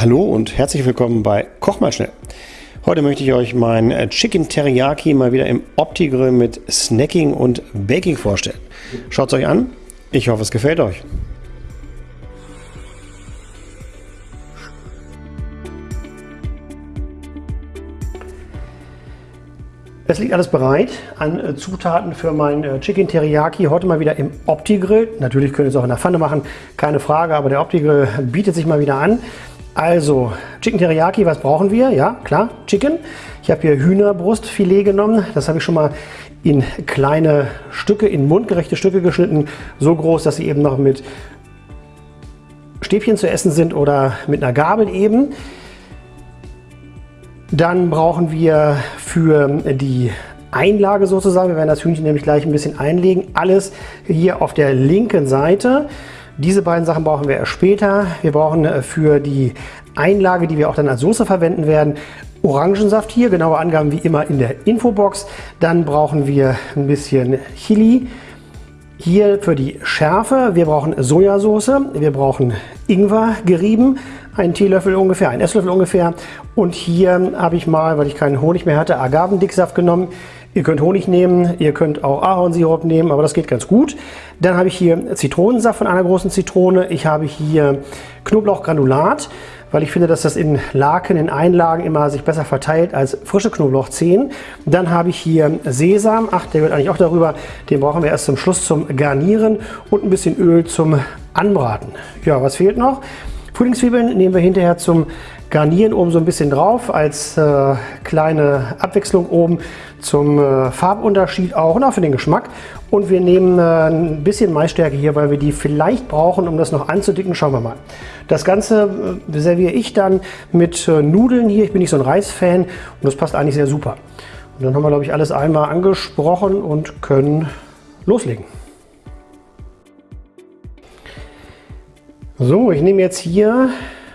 Hallo und herzlich willkommen bei Koch mal schnell. Heute möchte ich euch mein äh, Chicken Teriyaki mal wieder im Opti-Grill mit Snacking und Baking vorstellen. Schaut es euch an. Ich hoffe, es gefällt euch. Es liegt alles bereit an äh, Zutaten für mein äh, Chicken Teriyaki. Heute mal wieder im Opti-Grill. Natürlich könnt ihr es auch in der Pfanne machen, keine Frage, aber der Opti-Grill bietet sich mal wieder an. Also, Chicken Teriyaki, was brauchen wir? Ja, klar, Chicken. Ich habe hier Hühnerbrustfilet genommen. Das habe ich schon mal in kleine Stücke, in mundgerechte Stücke geschnitten. So groß, dass sie eben noch mit Stäbchen zu essen sind oder mit einer Gabel eben. Dann brauchen wir für die Einlage sozusagen, wir werden das Hühnchen nämlich gleich ein bisschen einlegen, alles hier auf der linken Seite. Diese beiden Sachen brauchen wir erst später. Wir brauchen äh, für die Einlage, die wir auch dann als Soße verwenden werden, Orangensaft hier, genaue Angaben wie immer in der Infobox. Dann brauchen wir ein bisschen Chili. Hier für die Schärfe, wir brauchen Sojasauce, wir brauchen Ingwer gerieben, einen Teelöffel ungefähr, einen Esslöffel ungefähr. Und hier habe ich mal, weil ich keinen Honig mehr hatte, Agavendicksaft genommen. Ihr könnt Honig nehmen, ihr könnt auch Ahornsirup nehmen, aber das geht ganz gut. Dann habe ich hier Zitronensaft von einer großen Zitrone. Ich habe hier Knoblauchgranulat, weil ich finde, dass das in Laken, in Einlagen immer sich besser verteilt als frische Knoblauchzehen. Dann habe ich hier Sesam, ach, der wird eigentlich auch darüber. Den brauchen wir erst zum Schluss zum Garnieren und ein bisschen Öl zum Anbraten. Ja, was fehlt noch? Frühlingszwiebeln nehmen wir hinterher zum Garnieren oben so ein bisschen drauf als äh, kleine Abwechslung oben zum äh, Farbunterschied auch und auch für den Geschmack. Und wir nehmen äh, ein bisschen Maisstärke hier, weil wir die vielleicht brauchen, um das noch anzudicken. Schauen wir mal. Das Ganze äh, serviere ich dann mit äh, Nudeln hier. Ich bin nicht so ein Reisfan und das passt eigentlich sehr super. Und dann haben wir, glaube ich, alles einmal angesprochen und können loslegen. So, ich nehme jetzt hier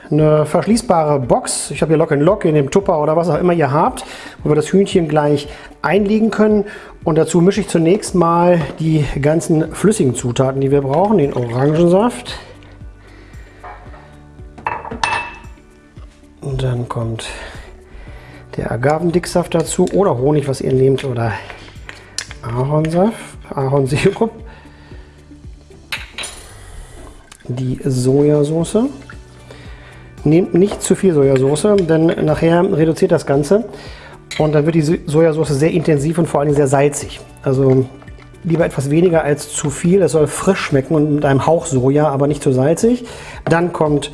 eine verschließbare Box. Ich habe hier Lock Lock in dem Tupper oder was auch immer ihr habt, wo wir das Hühnchen gleich einlegen können. Und dazu mische ich zunächst mal die ganzen flüssigen Zutaten, die wir brauchen. Den Orangensaft. Und dann kommt der Agavendicksaft dazu oder Honig, was ihr nehmt, oder Ahornsaft, Ahornsirup. Die Sojasauce. Nehmt nicht zu viel Sojasauce, denn nachher reduziert das Ganze und dann wird die Sojasauce sehr intensiv und vor allem sehr salzig. Also lieber etwas weniger als zu viel. Es soll frisch schmecken und mit einem Hauch Soja, aber nicht zu salzig. Dann kommt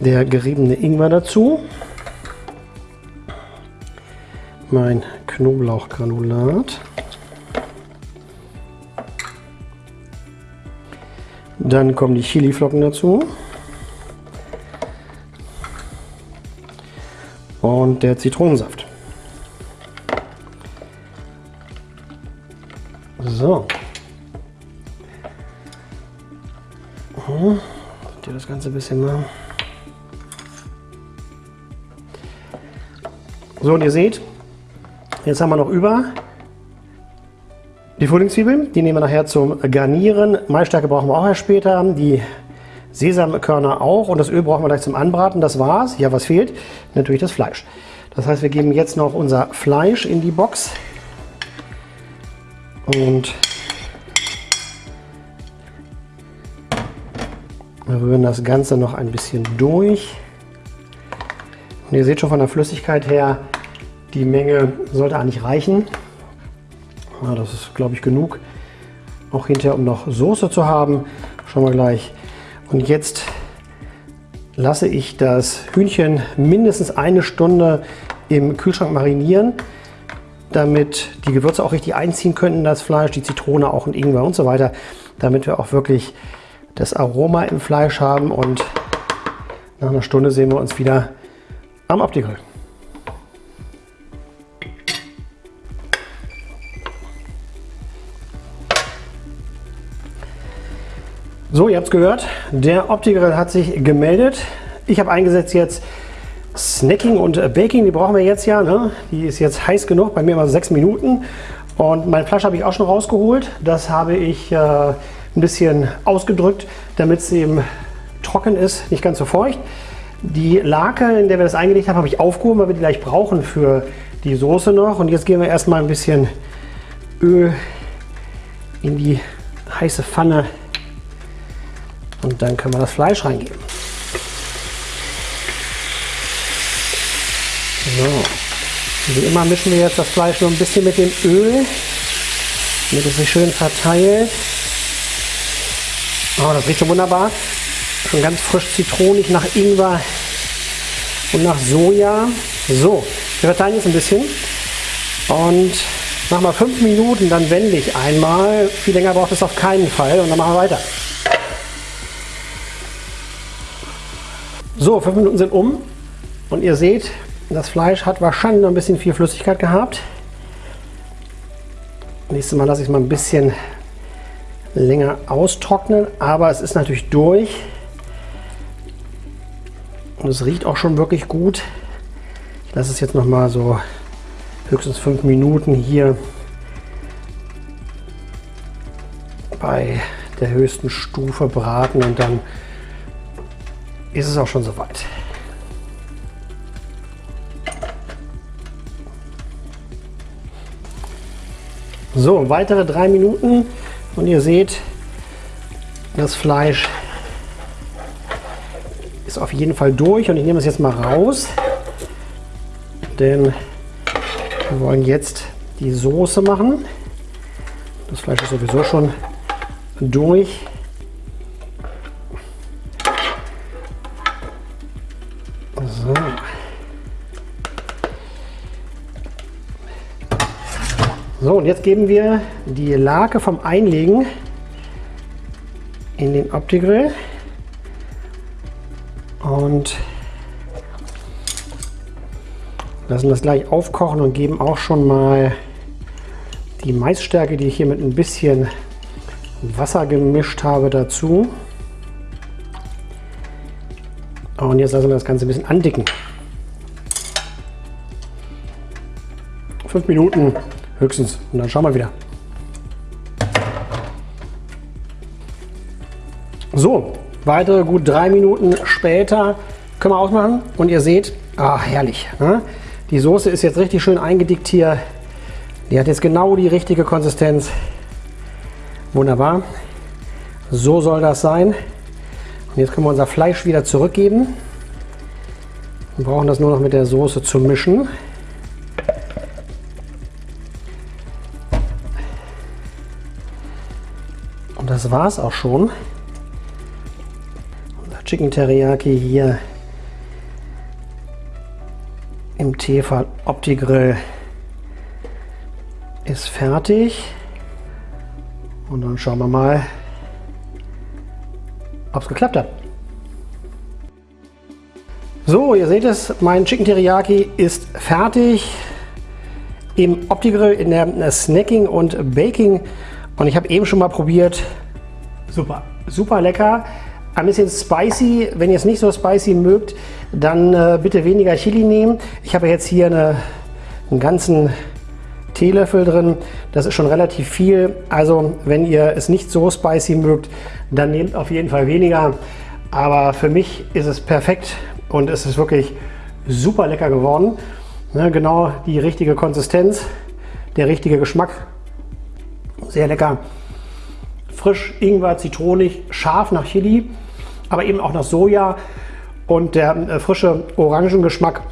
der geriebene Ingwer dazu. Mein Knoblauchgranulat. Dann kommen die Chiliflocken dazu. und der Zitronensaft. So. Hm. Hier das Ganze ein bisschen mal. So, und ihr seht, jetzt haben wir noch über die Frühlingszwiebeln. Die nehmen wir nachher zum Garnieren. Maisstärke brauchen wir auch erst später. Die Sesamkörner auch und das Öl brauchen wir gleich zum Anbraten. Das war's. Ja, was fehlt? Natürlich das Fleisch. Das heißt, wir geben jetzt noch unser Fleisch in die Box und rühren das Ganze noch ein bisschen durch. Und ihr seht schon von der Flüssigkeit her, die Menge sollte eigentlich reichen. Ja, das ist, glaube ich, genug. Auch hinterher, um noch Soße zu haben. Schauen wir gleich. Und jetzt lasse ich das Hühnchen mindestens eine Stunde im Kühlschrank marinieren, damit die Gewürze auch richtig einziehen könnten, das Fleisch, die Zitrone auch und Ingwer und so weiter, damit wir auch wirklich das Aroma im Fleisch haben und nach einer Stunde sehen wir uns wieder am Opti-Grill. So, ihr habt es gehört, der Opti-Grill hat sich gemeldet. Ich habe eingesetzt jetzt Snacking und Baking, die brauchen wir jetzt ja. Ne? Die ist jetzt heiß genug, bei mir immer sechs Minuten. Und mein Fleisch habe ich auch schon rausgeholt. Das habe ich äh, ein bisschen ausgedrückt, damit es eben trocken ist, nicht ganz so feucht. Die Lake, in der wir das eingelegt haben, habe ich aufgehoben, weil wir die gleich brauchen für die Soße noch. Und jetzt geben wir erstmal ein bisschen Öl in die heiße Pfanne und dann können wir das Fleisch reingeben. So. Wie immer mischen wir jetzt das Fleisch nur ein bisschen mit dem Öl, damit es sich schön verteilt. Oh, das riecht schon wunderbar. Schon ganz frisch zitronig nach Ingwer und nach Soja. So, wir verteilen jetzt ein bisschen und nach mal fünf Minuten, dann wende ich einmal. Viel länger braucht es auf keinen Fall und dann machen wir weiter. So, fünf Minuten sind um und ihr seht, das Fleisch hat wahrscheinlich noch ein bisschen viel Flüssigkeit gehabt. Nächstes Mal lasse ich es mal ein bisschen länger austrocknen, aber es ist natürlich durch. Und es riecht auch schon wirklich gut. Ich lasse es jetzt noch mal so höchstens fünf Minuten hier bei der höchsten Stufe braten und dann ist es auch schon soweit. So, weitere drei Minuten und ihr seht, das Fleisch ist auf jeden Fall durch und ich nehme es jetzt mal raus, denn wir wollen jetzt die Soße machen. Das Fleisch ist sowieso schon durch. So, und jetzt geben wir die Lake vom Einlegen in den Opti-Grill und lassen das gleich aufkochen und geben auch schon mal die Maisstärke, die ich hier mit ein bisschen Wasser gemischt habe, dazu. Und jetzt lassen wir das Ganze ein bisschen andicken. Fünf Minuten höchstens und dann schauen wir wieder. So, weitere gut drei Minuten später können wir ausmachen und ihr seht, ah herrlich. Ne? Die Soße ist jetzt richtig schön eingedickt hier. Die hat jetzt genau die richtige Konsistenz. Wunderbar. So soll das sein. Und jetzt können wir unser Fleisch wieder zurückgeben. Wir brauchen das nur noch mit der Soße zu mischen. Das war es auch schon. Unser Chicken Teriyaki hier im Tefal Opti-Grill ist fertig. Und dann schauen wir mal, ob es geklappt hat. So, ihr seht es, mein Chicken Teriyaki ist fertig im Opti-Grill in der Snacking und Baking. Und ich habe eben schon mal probiert. Super, super lecker. Ein bisschen spicy. Wenn ihr es nicht so spicy mögt, dann äh, bitte weniger Chili nehmen. Ich habe jetzt hier eine, einen ganzen Teelöffel drin. Das ist schon relativ viel. Also wenn ihr es nicht so spicy mögt, dann nehmt auf jeden Fall weniger. Aber für mich ist es perfekt und es ist wirklich super lecker geworden. Ne, genau die richtige Konsistenz, der richtige Geschmack. Sehr lecker. Frisch, Ingwer, zitronig, scharf nach Chili, aber eben auch nach Soja und der äh, frische Orangengeschmack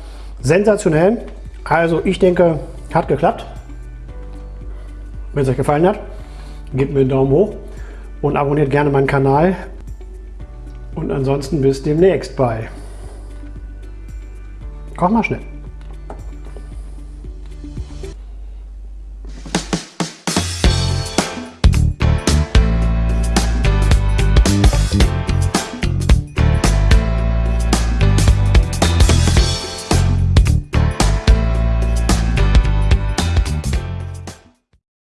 sensationell. Also ich denke, hat geklappt. Wenn es euch gefallen hat, gebt mir einen Daumen hoch und abonniert gerne meinen Kanal. Und ansonsten bis demnächst bei Koch mal schnell.